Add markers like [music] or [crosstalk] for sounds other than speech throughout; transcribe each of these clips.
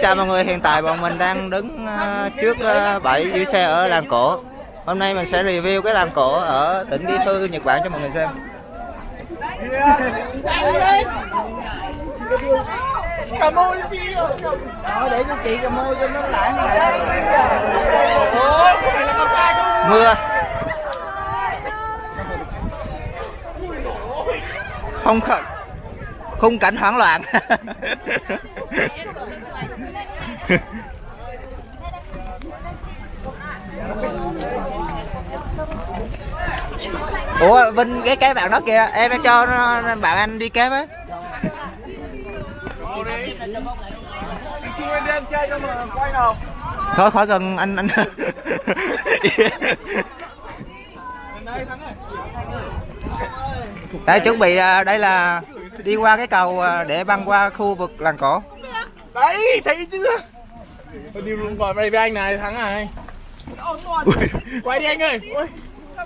Chào mọi người, hiện tại bọn mình đang đứng à, trước à, bãi giữ xe ở làng cổ. Hôm nay mình sẽ review cái làng cổ ở tỉnh Gifu, Nhật Bản cho mọi người xem. Cà ơn chị để cho chị cà mô cho nó lại Mưa. Không khẩn khung cảnh hoảng loạn. [laughs] Ủa vinh cái cái bạn đó kìa. Em em cho nó, bạn anh đi kép á. Thôi khỏi gần anh anh. [laughs] Đây chuẩn bị à, đây là đi qua cái cầu à, để băng qua khu vực làng cổ. Đấy, thấy chưa? Tôi đi luôn gọi đây với anh này, thắng này. Quay đi anh ơi. Ôi,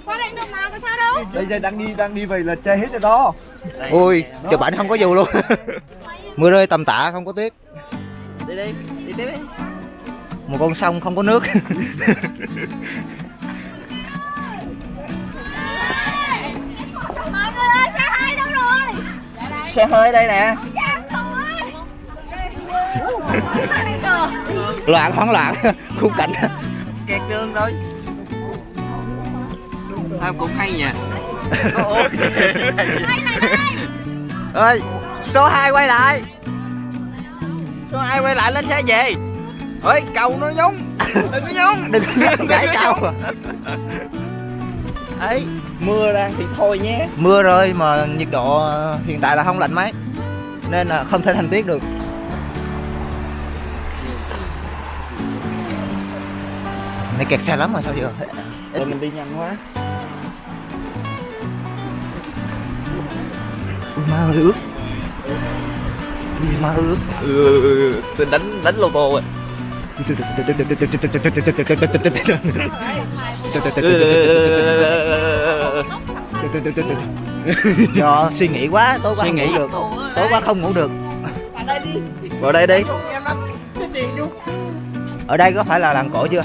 Qua đây được mà, có sao đâu? Đây, đây đang đi, đang đi vậy là chơi hết rồi đó. Ui chụp ảnh không có dù luôn. [laughs] Mưa rơi tầm tã không có tuyết. Đi đi, đi tiếp đi. Một con sông không có nước [laughs] xe hơi đây nè. [laughs] Loạn hoảng loạn. [laughs] Khung cảnh. Kẹt đường rồi. À, cũng hay nha [laughs] ơi số 2 quay lại. Số 2 quay lại lên xe về. Ơi, cầu nó giống. Đừng có giống. Đừng gãy cầu. Ấy Mưa đang thì thôi nhé mưa rơi mà nhiệt độ hiện tại là không lạnh mấy nên là không thể thành tuyết được này kẹt xe lắm mà sao giờ Rồi mình đi nhanh quá Ui, má ơi ướt Ui, má ơi ướt Ừ, tôi đánh, đánh lô tô rồi do suy nghĩ quá tối qua Suy nghĩ. được tối qua không ngủ được Vào đây đi ở đây có phải là làng cổ chưa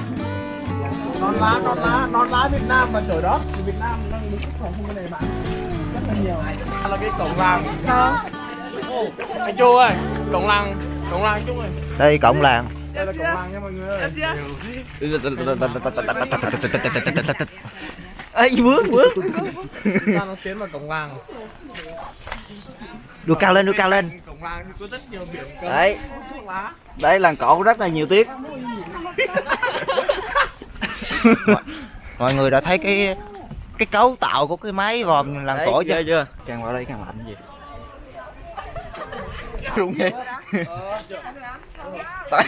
non lá non lá non lá Việt Nam và trời đó thì Việt Nam đang đứng xuất khẩu không cái này bạn rất là nhiều là cái cổng làng Ồ, anh Chu ơi cổng làng cổng làng Chu ơi đây cộng làng đây là cổng làng nha mọi người ơi ấy vướng vướng nó tiến vào cổng làng đua cao lên đua cao lên. Đấy. Đây làng cổ rất là nhiều tuyết mọi, [laughs] mọi người đã thấy cái cái cấu tạo của cái máy vòm làng cổ chưa? chưa? Càng vào đây càng lạnh gì? Đúng nghe tại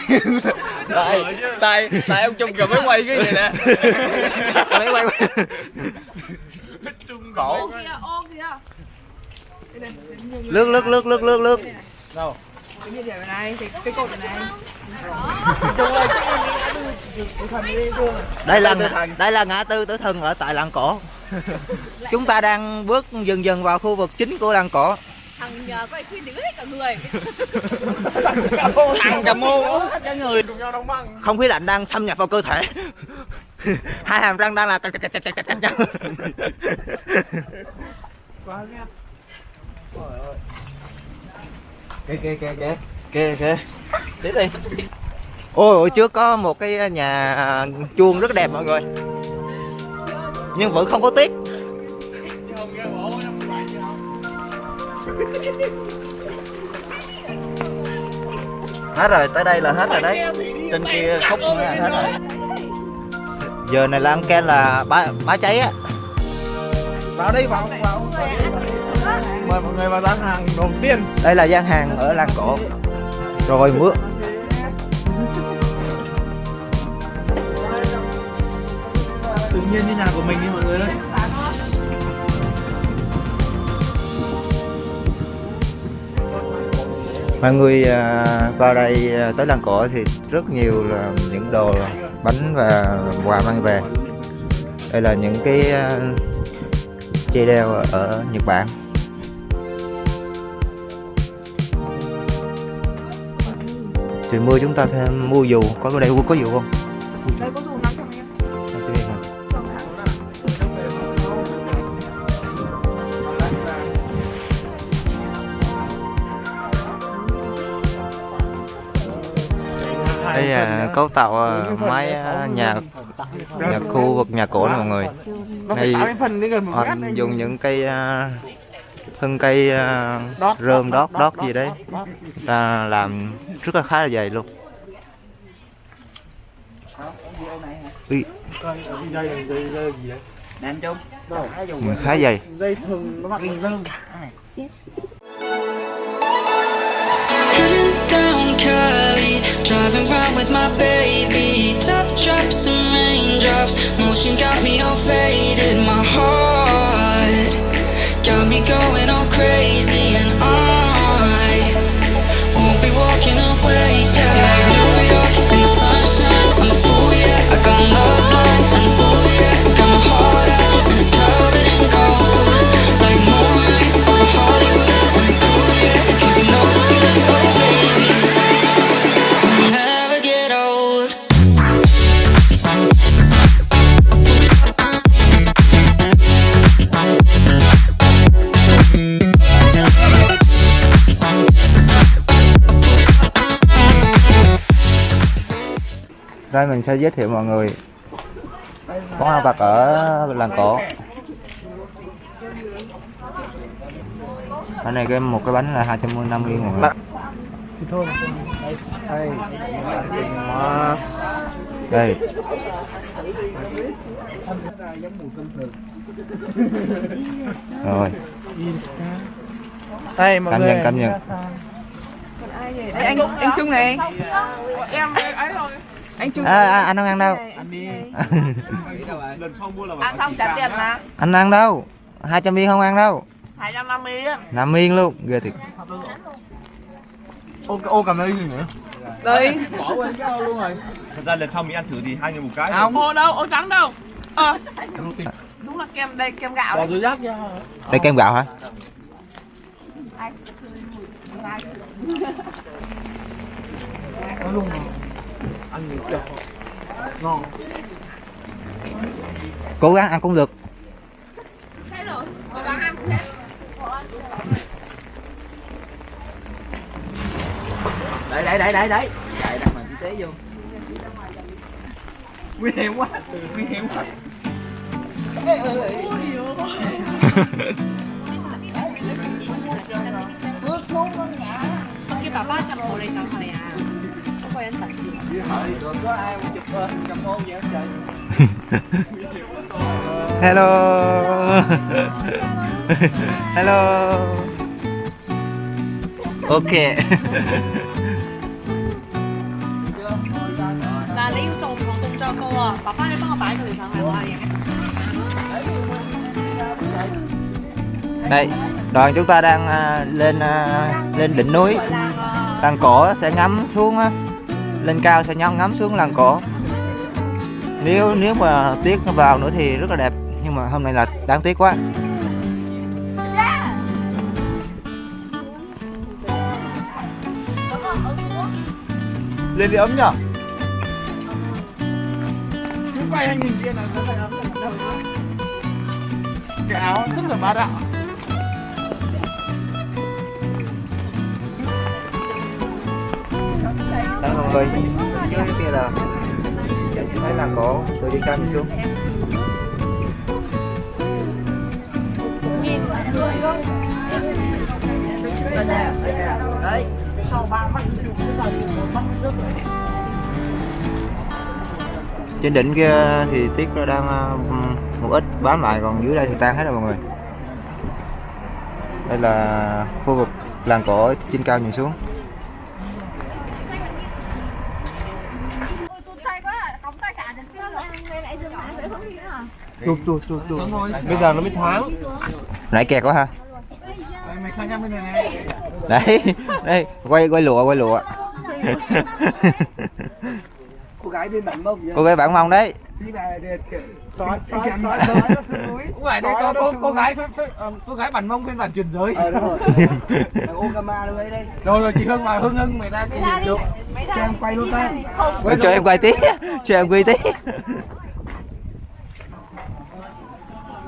tại tại tại ông chung cầm máy quay cái gì nè? Máy quay chung khổ. lướt lướt lướt lướt lướt lướt. Đâu? Cái điểm này, cái, cái cột này đây là đây là ngã tư tử thần ở tại làng cổ. Chúng ta đang bước dần dần vào khu vực chính của làng cổ Thằng nhờ có khuyên đứng hết cả người. Thằng cà mô. Hết cả người cùng nhau đóng băng. Không khí lạnh đang xâm nhập vào cơ thể. Hai hàm răng đang là cạch cạch cạch cạch cạch nhau quá kìa kìa kìa kìa kìa kìa tiếp đi. Ôi ôi trước có một cái nhà chuông rất đẹp mọi người. Nhưng vẫn không có tuyết hết rồi tới đây là hết rồi đấy. Trên kia khúc nữa là hết rồi. Giờ này là ăn ken là bá bá cháy á. Vào đây vào vào. Mời mọi người vào gian hàng đầu tiên đây là gian hàng ở làng cổ. Rồi mưa tự nhiên như nhà của mình đi mọi người ơi mọi người à, vào đây à, tới làng cổ thì rất nhiều là những đồ bánh và quà mang về. Đây là những cái à, dây đeo ở Nhật Bản. Trời mưa chúng ta thêm mua dù, có ở đây, có dù không? Cấu tạo ờ, mái ờ, nhà nhà khu vực nhà cổ này mọi người. Nó phải Đây, 80 phần đến gần một mét Anh dùng những cây ờ, thân cây rơm đót, đót gì đấy. ta làm rất là khá là dày luôn. Ui, Dây dây my baby. Top drops and raindrops, motion got me all faded. My heart got me going all crazy, đây mình sẽ giới thiệu mọi người món ăn vặt ở làng cổ cái này cái một cái bánh là 250 yên mọi người. Đây. Rồi Đây mọi Cảm người. nhận, cảm nhận. Đây, anh anh Trung này. Em ấy rồi. Anh Trung. à, à, anh không ăn đâu. Anh đi. Ăn xong trả tiền mà. Anh ăn đâu? 200 viên không ăn đâu. 250 yên nằm yên luôn ghê thiệt. Ô, ô cảm ơn gì nữa? Đây. Bỏ quên cái ô luôn rồi. Thật ra lần sau mình ăn thử thì hai người một cái Không. Ô đâu, ô trắng đâu. Ờ. Đúng là kem đây, kem gạo Bỏ túi rác ra. đây kem gạo hả? Nó luôn rồi. Ăn nhiều kiểu. Ngon. cố gắng ăn cũng được. Đấy đấy đấy đấy đấy Chạy đặt y tế vô Nguy hiểm quá Nguy hiểm quá Cái bà ba chăm hồ đây sao này à? hello. Hello. Ok. Là lấy đây đoàn chúng ta đang à, lên à, lên đỉnh núi. Tăng cổ sẽ ngắm xuống lên cao sẽ ngắm ngắm xuống làng cổ nếu nếu mà tuyết nó vào nữa thì rất là đẹp, nhưng mà hôm nay là đáng tiếc quá lên đi ấm nhở Cứ quay 2000 kia là phải ấm. Cái áo rất là bá đạo. Người trước kia là thấy cổ từ trên cao nhìn xuống đấy. Sau ba mắt là rồi. trên đỉnh kia thì tuyết nó đang ờ, một ít bám lại còn dưới đây thì tan hết rồi mọi người. Đây là khu vực làng cổ trên cao nhìn xuống Ôi tụt tay quá à. Cống tay cả đến kia rồi. Đây lại dừng lại vậy không đi nữa hả? Chụp chụp chụp chụp. Bây giờ nó mới thoáng. nãy kẹt quá ha. Đây, mày sang nhăm bên này này. đấy đây quay quay lụa quay lụa. Cô gái bên bản mông cô gái bản mông đấy. Sói, sói, đây có nó cô, gái ờ, cô gái bản mông phiên bản truyền giới. ờ đúng rồi. [laughs] Thằng Okama luôn đấy. Đây Rồi rồi chị Hương vào Hương Hưng người ta Mày ra được. Mày cho em quay luôn Ôi, cho em quay tí. Cho em quay tí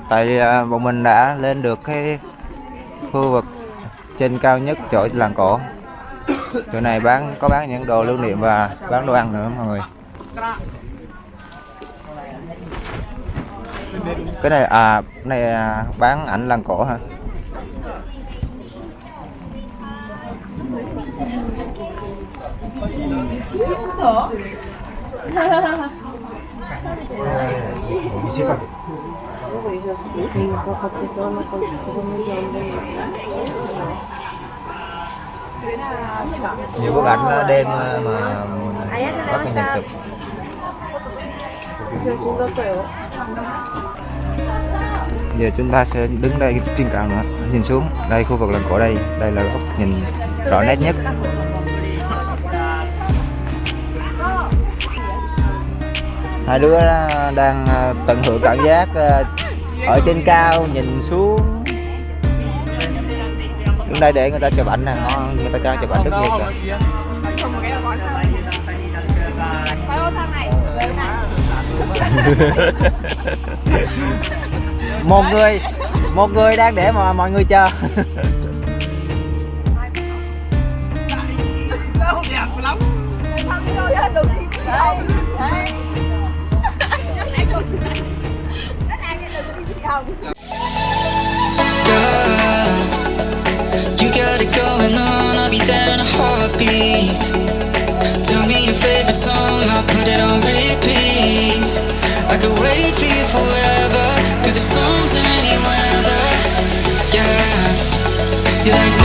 tại à, bọn mình đã lên được cái khu vực trên cao nhất chỗ làng cổ. Chỗ này bán có bán những đồ lưu niệm và bán đồ ăn nữa mọi người. Cái này à cái này à, bán ảnh làng cổ hả? [laughs] nhiều bức ảnh ờ, đêm ờ, mà bắt cái chụp. Giờ chúng ta sẽ đứng đây trên cao nữa. Nhìn xuống, đây khu vực làng cổ đây. Đây là góc nhìn rõ nét nhất. Hai đứa ờ, đang tận hưởng cảm giác ở trên cao, nhìn xuống. Đứng đây để người ta chụp ảnh nè ngon người ta cho chụp ảnh rất nhiều kìa. [laughs] Một người một người đang để mà mọi người chờ. [laughs] ciudad.